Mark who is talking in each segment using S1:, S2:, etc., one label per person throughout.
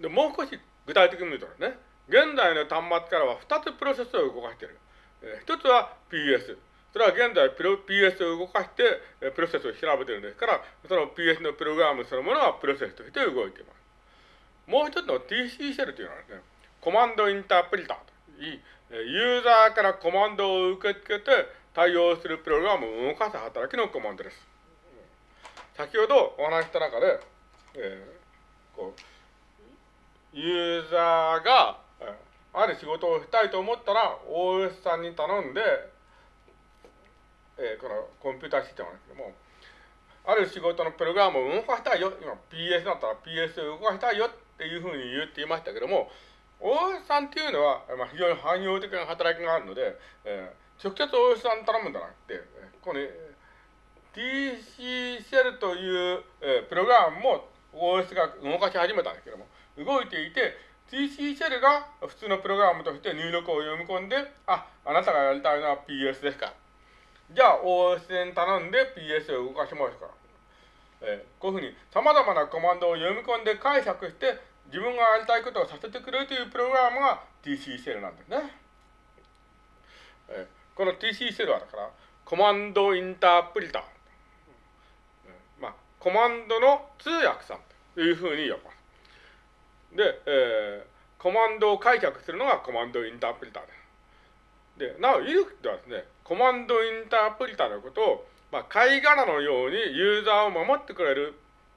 S1: で、もう少し具体的に言うとね、現在の端末からは2つプロセスを動かしている。えー、1つは PS。それは現在 PS を動かして、えプロセスを調べているんですから、その PS のプログラムそのものはプロセスとして動いています。もう一つの TC シェルというのはですね、コマンドインタープリターといい、ユーザーからコマンドを受け付けて対応するプログラムを動かす働きのコマンドです。先ほどお話した中で、えー、こうユーザーがある仕事をしたいと思ったら OS さんに頼んで、えー、このコンピューターシステムなんですけども、ある仕事のプログラムを動かしたいよ。今 PS だったら PS を動かしたいよっていうふうに言っていましたけども、OS さんっていうのは、まあ、非常に汎用的な働きがあるので、えー、直接 OS さんに頼むんじゃなくて、この TC シェルという、えー、プログラムも OS が動かし始めたんですけども、動いていて、TC シェルが普通のプログラムとして入力を読み込んで、あ、あなたがやりたいのは PS ですか。じゃあ OS に頼んで PS を動かしますか？ら。えー、こういうふうに様々なコマンドを読み込んで解釈して自分がやりたいことをさせてくれるというプログラムが TC シェルなんですね。えー、この TC シェルはだから、コマンドインタープリター。まあ、コマンドの通訳さんというふうに呼びます。で、えー、コマンドを解釈するのがコマンドインタープリターです。で、なお、イルクではですね、コマンドインタープリターのことを、まあ、貝殻のようにユーザーを守ってくれる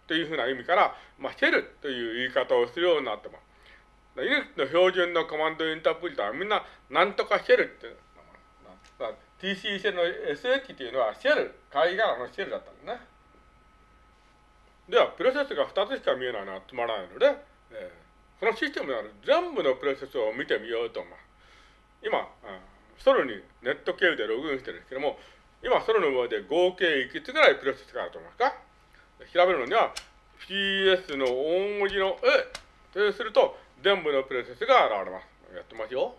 S1: というふうな意味から、まあ、シェルという言い方をするようになってます。イルクの標準のコマンドインタープリターはみんな、なんとかシェルって、TC シェルの SX というのはシェル、貝殻のシェルだったんですね。では、プロセスが2つしか見えないのはつまらないので、えーこのシステムにある全部のプロセスを見てみようと思います。今、ソロにネット経由でログインしてるんですけども、今、ソロの上で合計いくつぐらいプロセスがあると思いますか？調べるのには、PS の大文字の A とすると、全部のプロセスが現れます。やってますよ。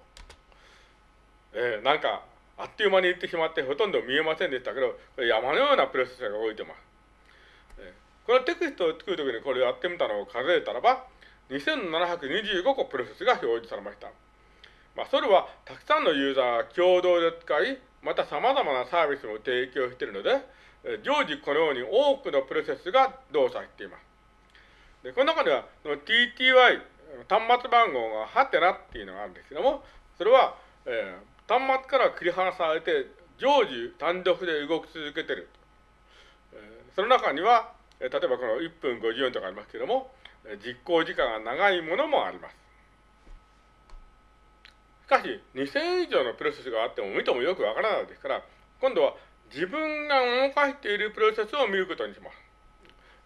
S1: えー、なんか、あっという間に行ってしまってほとんど見えませんでしたけど、これ山のようなプロセスが動いてます。えー、このテクストを作るときにこれをやってみたのを数えたらば、2725個プロセスが表示されました。まあ、それはたくさんのユーザーが共同で使い、また様々なサービスも提供しているので、常時このように多くのプロセスが動作しています。で、この中では、TTY、端末番号がハテナっていうのがあるんですけども、それは、えー、端末から切り離されて、常時単独で動き続けている。えー、その中には、例えばこの1分54とかありますけども、実行時間が長いものもあります。しかし、2000以上のプロセスがあっても見てもよくわからないですから、今度は自分が動かしているプロセスを見ることにします。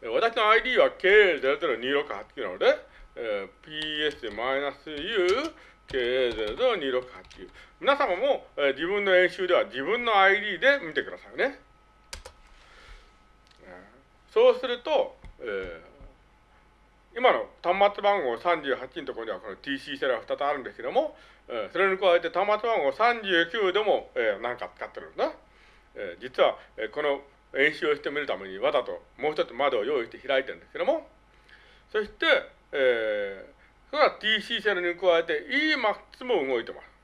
S1: 私の ID は K002689 なので、えー、PS-U K002689。皆様も、えー、自分の演習では自分の ID で見てくださいね。そうすると、えー今の端末番号38のところにはこの TC セルが2つあるんですけども、えー、それに加えて端末番号39でも、えー、何か使ってるんだ。えー、実は、えー、この演習をしてみるためにわざともう一つ窓を用意して開いてるんですけども、そして、えー、それから TC セルに加えて EMAX も動いてます。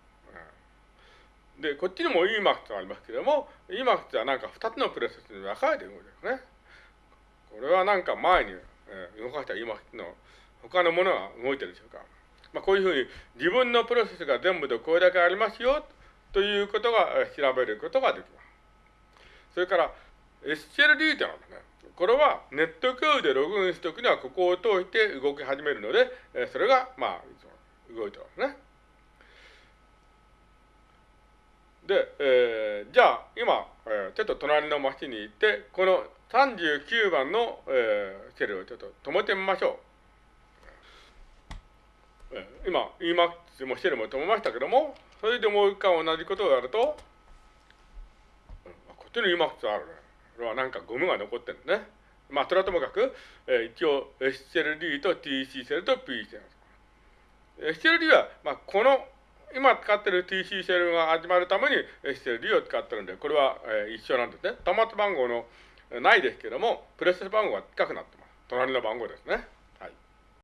S1: で、こっちにも EMAX がありますけども、EMAX はなんか2つのプロセスに分かれて動いてるんですね。これはなんか前に、動かしたら今の他のものは動いてるでしょうか。まあ、こういうふうに自分のプロセスが全部でこれだけありますよということが調べることができます。それから SCLD ってのはね、これはネット共有でログインしておくにはここを通して動き始めるので、それがまあ動いてますね。で、えー、じゃあ今、えー、ちょっと隣のマシンに行ってこの39番の、えー、セルをちょっと止めてみましょう。えー、今、EMAX もシェルも止めましたけども、それでもう一回同じことをやると、こっちの EMAX あるね。これはなんかゴムが残ってるね。まあ、それはともかく、えー、一応 SLD と TC セルと P セル。SLD は、まあ、この今使ってる TC シェルが始まるために SLD を使ってるんで、これは、えー、一緒なんですね。端末番号のないですけども、プレス番号が近くなってます。隣の番号ですね。